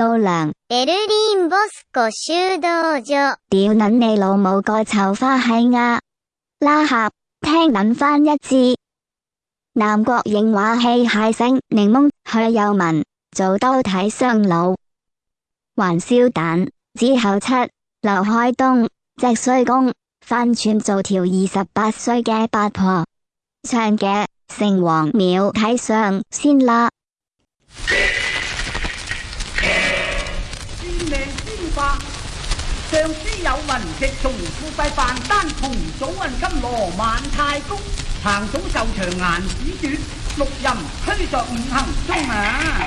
老娘，柏林博斯科修道院，屌捻你老母个臭花喜鸭，拉客听捻翻一字，南国影画戏蟹声，柠檬许又文做刀睇双老，还烧蛋之后七，刘海东只衰公翻串做条二十八岁嘅八婆，唱嘅姓隍庙睇上先啦。上书有云：直从富贵范丹，同祖运金罗万太公，行祖寿长颜子短，六任虚作五行中啊。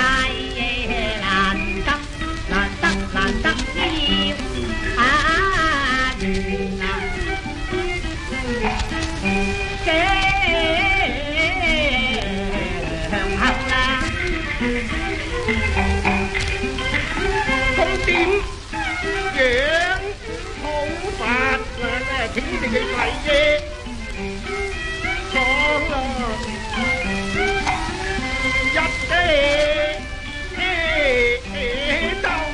không tin, dễ không phạt là chính thì cái phải dễ cho là dắt thế đau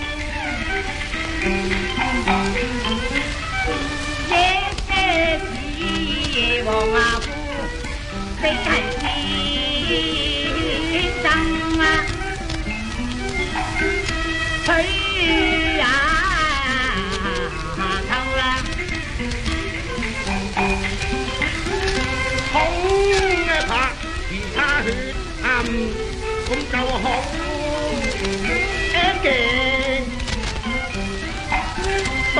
dễ thế thì bỏ ngà phu 哎呀，唱啦，拍，而他血暗，咁就好，都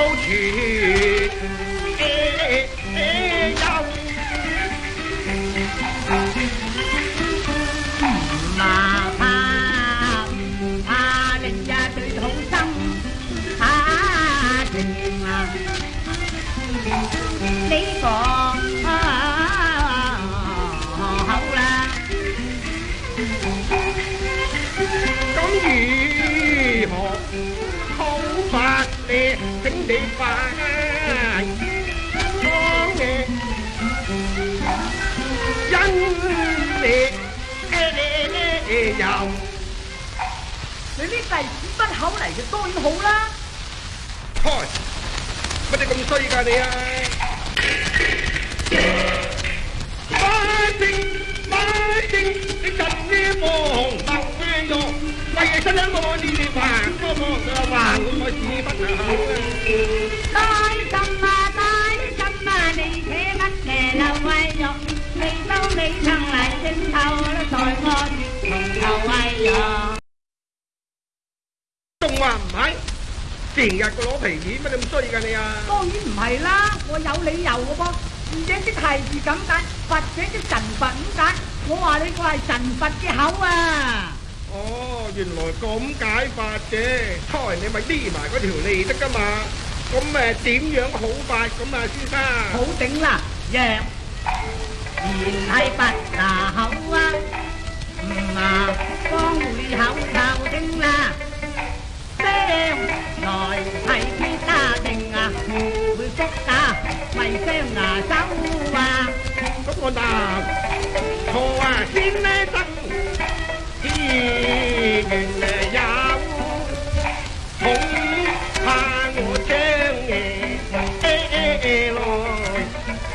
đi phá con nghe dân đi đi dòng Để biết này bắt hậu này cho tôi hụ đó Thôi Bắt đi công suy ra đi Bái tinh Bái tinh Cái trần nghe mồ hồn Bọc nghe vô Quay cái sân lớn mà 仲話唔係，成日個攞皮子你咁衰㗎你啊！當然唔係啦，我有理由㗎噃，寫啲提字咁解，或者啲神佛咁解，我話你我係神佛嘅口啊！哦，原來咁解法嘅，猜你咪匿埋嗰條脷得㗎嘛？咁咪點樣好法？咁啊，先生，好頂啦，讓，然係佛牙口啊！啊，帮会口求听啦，声来替天家定啊，会福啊，未声啊收啊，咁我同坐啊天呢生，天缘有，红尘我争诶，诶诶诶，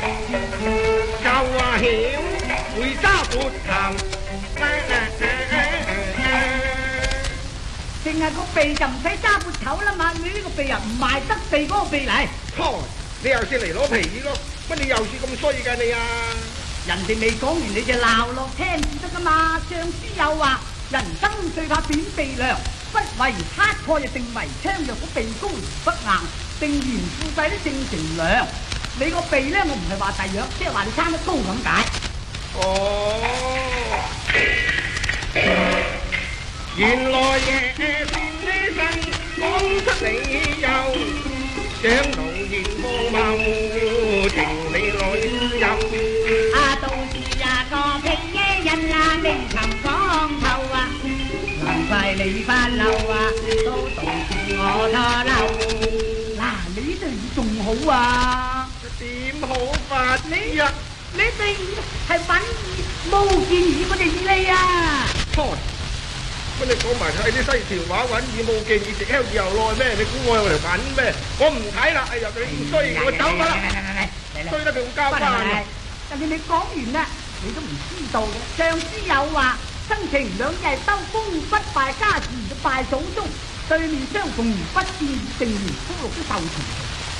来收啊享，为家做长啊。净系个鼻就唔使揸撥头啦嘛，你呢个鼻啊唔賣得鼻嗰个鼻嚟，你又是嚟攞皮咯，乜你又是咁衰噶你啊？人哋未讲完你就闹落听得噶嘛？上司有话，人生最怕扁鼻梁，不畏黑破又定為槍，若果鼻高不硬定然富贵都正成梁。你个鼻咧，我唔系话大样，即系话你参得高咁解。哦。原来夜变的身，讲出理由，想怒焰光貌，情你我知啊，到时啊个嘅人啊，未曾光透啊，难怪你发漏啊，都致我拖漏，嗱，你对仲好啊？点好法呢？你对系粉无见义，我哋嚟你啊。你講埋睇啲西條話，揾以冇見以直喺以后耐咩？你估我又嚟揾咩？我唔睇啦，呀，你唔衰，我走埋啦，衰得佢咁交交但係你講完啦，你都唔知道嘅。上司有話，生情兩日收功不敗家事都敗祖宗，對面相逢不見定緣枯落都受田。